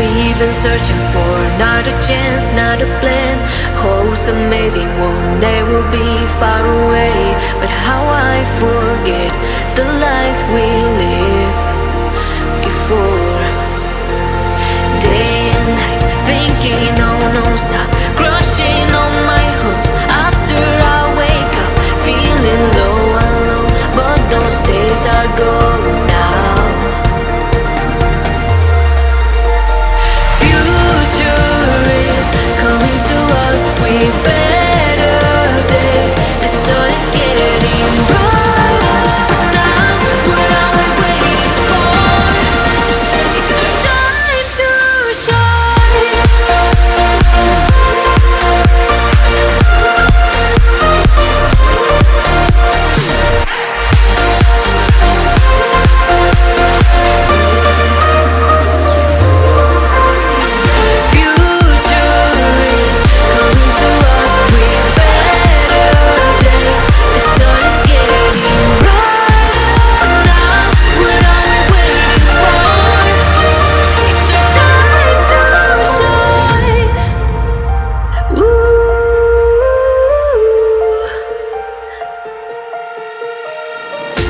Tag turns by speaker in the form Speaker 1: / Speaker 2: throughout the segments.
Speaker 1: We've been searching for. Not a chance, not a plan. Hopes that maybe one day we'll be far away. But how I forget the life we lived before. Day and night thinking, oh no, stop Crushing on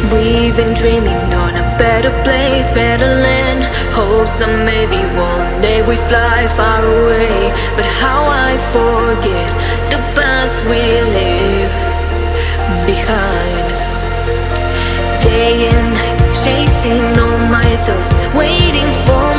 Speaker 1: We've been dreaming on a better place, better land. Hopes that maybe one day we fly far away. But how I forget the past we live behind. Day and night, chasing all my thoughts, waiting for